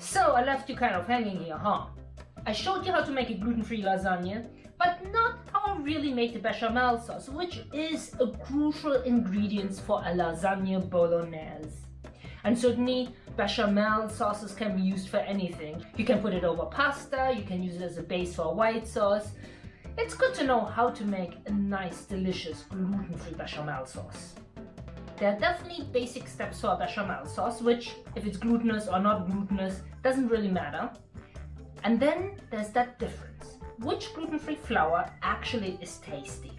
So I left you kind of hanging here, huh? I showed you how to make a gluten-free lasagna, but not how I really make the bechamel sauce, which is a crucial ingredient for a lasagna bolognese. And certainly bechamel sauces can be used for anything. You can put it over pasta, you can use it as a base for a white sauce. It's good to know how to make a nice, delicious gluten-free bechamel sauce. There are definitely basic steps for a bechamel sauce, which, if it's glutinous or not glutinous, doesn't really matter. And then there's that difference. Which gluten-free flour actually is tasty?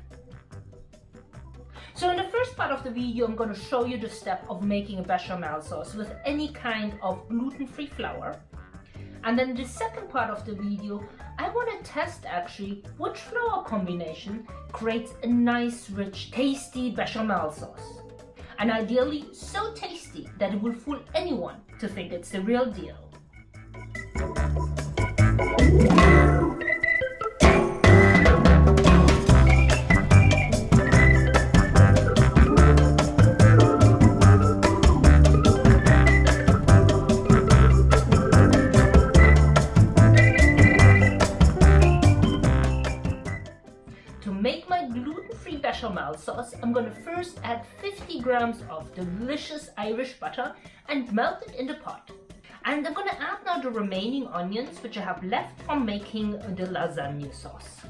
So in the first part of the video, I'm going to show you the step of making a bechamel sauce with any kind of gluten-free flour. And then the second part of the video, I want to test actually which flour combination creates a nice, rich, tasty bechamel sauce and ideally so tasty that it will fool anyone to think it's the real deal. Bechamel sauce, I'm gonna first add 50 grams of delicious Irish butter and melt it in the pot. And I'm gonna add now the remaining onions which I have left from making the lasagna sauce.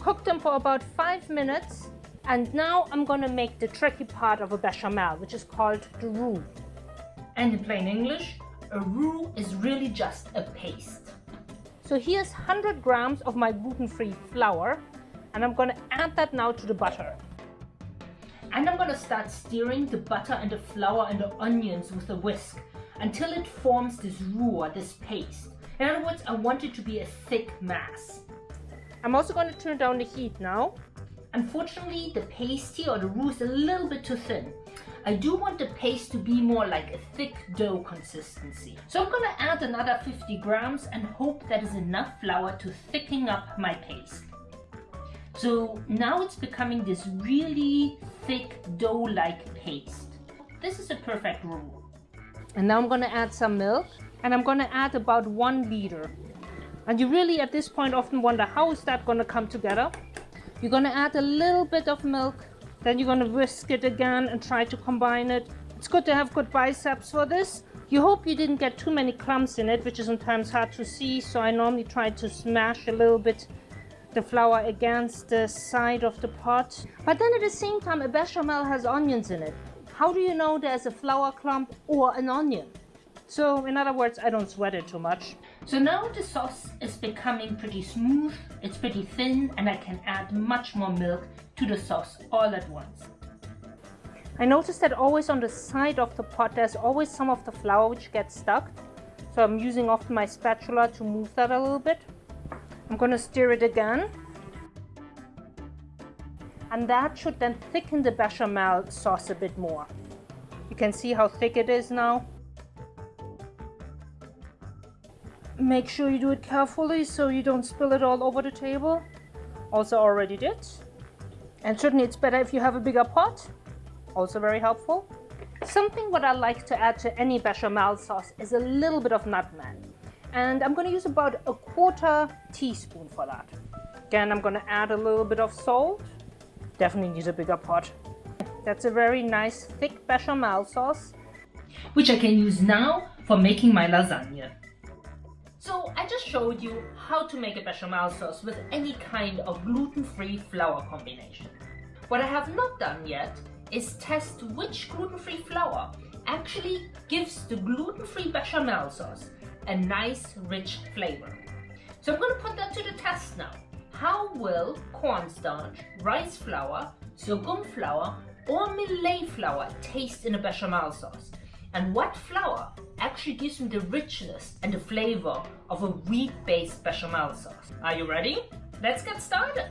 Cook them for about 5 minutes and now I'm gonna make the tricky part of a bechamel which is called the roux. And in plain English, a roux is really just a paste. So here's 100 grams of my gluten-free flour and I'm gonna add that now to the butter. And I'm gonna start stirring the butter and the flour and the onions with a whisk until it forms this roux or this paste. In other words, I want it to be a thick mass. I'm also going to turn down the heat now. Unfortunately, the paste here or the roux is a little bit too thin. I do want the paste to be more like a thick dough consistency. So I'm going to add another 50 grams and hope that is enough flour to thicken up my paste. So now it's becoming this really thick dough-like paste. This is a perfect roux. And now I'm gonna add some milk and I'm gonna add about one liter. And you really at this point often wonder how is that gonna come together? You're gonna add a little bit of milk, then you're gonna whisk it again and try to combine it. It's good to have good biceps for this. You hope you didn't get too many clumps in it, which is sometimes hard to see, so I normally try to smash a little bit the flour against the side of the pot. But then at the same time, a bechamel has onions in it. How do you know there's a flour clump or an onion? So in other words, I don't sweat it too much. So now the sauce is becoming pretty smooth, it's pretty thin, and I can add much more milk to the sauce all at once. I noticed that always on the side of the pot, there's always some of the flour which gets stuck. So I'm using often my spatula to move that a little bit. I'm going to stir it again. And that should then thicken the bechamel sauce a bit more. You can see how thick it is now. Make sure you do it carefully so you don't spill it all over the table. Also already did. And certainly it's better if you have a bigger pot. Also very helpful. Something what I like to add to any bechamel sauce is a little bit of nutmeg and I'm going to use about a quarter teaspoon for that. Again, I'm going to add a little bit of salt. Definitely need a bigger pot. That's a very nice thick bechamel sauce, which I can use now for making my lasagna. So I just showed you how to make a bechamel sauce with any kind of gluten-free flour combination. What I have not done yet is test which gluten-free flour actually gives the gluten-free bechamel sauce a nice rich flavor. So I'm going to put that to the test now. How will cornstarch, rice flour, sorghum flour or millet flour taste in a bechamel sauce? And what flour actually gives me the richness and the flavor of a wheat-based bechamel sauce? Are you ready? Let's get started.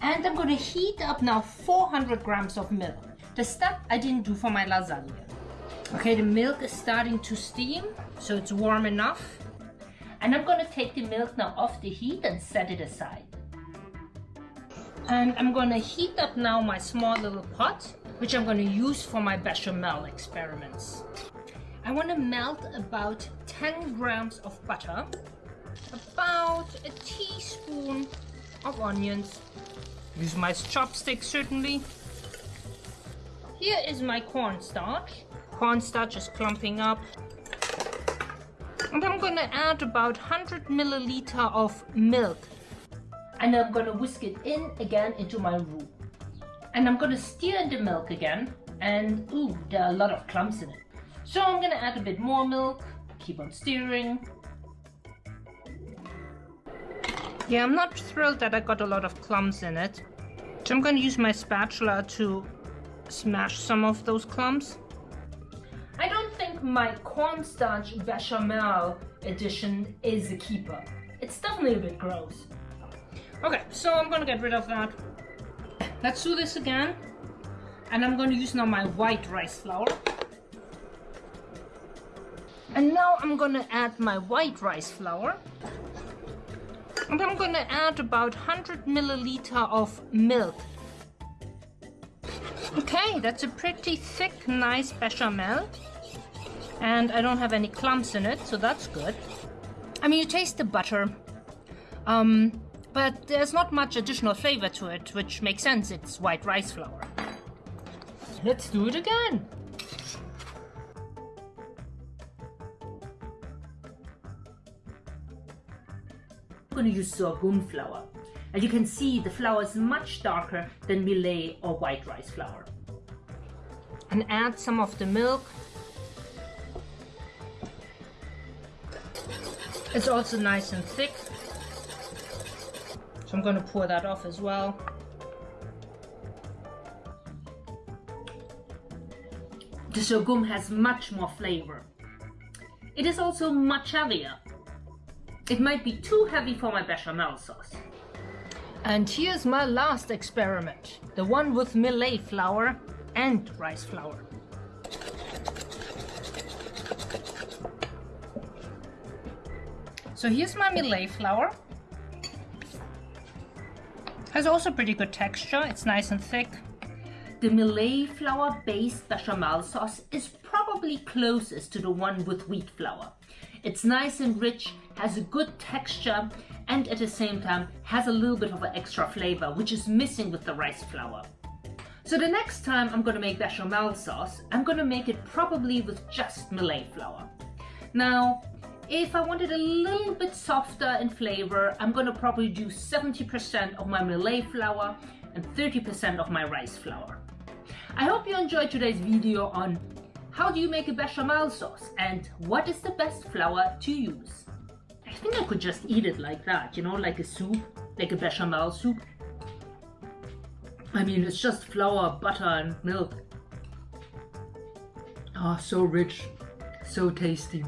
And I'm going to heat up now 400 grams of milk. The step I didn't do for my lasagna. Okay, the milk is starting to steam, so it's warm enough. And I'm gonna take the milk now off the heat and set it aside. And I'm gonna heat up now my small little pot, which I'm gonna use for my bechamel experiments. I want to melt about 10 grams of butter, about a teaspoon of onions, use my chopstick certainly. Here is my cornstarch. Cornstarch is clumping up. And I'm gonna add about 100 milliliter of milk. And I'm gonna whisk it in again into my roux. And I'm gonna stir in the milk again. And ooh, there are a lot of clumps in it. So I'm gonna add a bit more milk, keep on stirring. Yeah, I'm not thrilled that I got a lot of clumps in it. So I'm gonna use my spatula to smash some of those clumps. My cornstarch bechamel edition is a keeper. It's definitely a bit gross. Okay, so I'm gonna get rid of that. Let's do this again. And I'm gonna use now my white rice flour. And now I'm gonna add my white rice flour. And I'm gonna add about 100 milliliter of milk. Okay, that's a pretty thick, nice bechamel. And I don't have any clumps in it, so that's good. I mean, you taste the butter. Um, but there's not much additional flavor to it, which makes sense, it's white rice flour. Let's do it again. I'm to use sorghum flour. As you can see, the flour is much darker than millet or white rice flour. And add some of the milk. It's also nice and thick. So I'm going to pour that off as well. The sorghum has much more flavor. It is also much heavier. It might be too heavy for my bechamel sauce. And here's my last experiment, the one with millet flour and rice flour. So here's my millet flour. Has also pretty good texture, it's nice and thick. The millet flour based bechamel sauce is probably closest to the one with wheat flour. It's nice and rich, has a good texture, and at the same time has a little bit of an extra flavor, which is missing with the rice flour. So the next time I'm gonna make bechamel sauce, I'm gonna make it probably with just millet flour. Now, if I want it a little bit softer in flavor, I'm gonna probably do 70% of my millet flour and 30% of my rice flour. I hope you enjoyed today's video on how do you make a bechamel sauce and what is the best flour to use? I think I could just eat it like that, you know, like a soup, like a bechamel soup. I mean, it's just flour, butter and milk. Ah, oh, so rich, so tasty.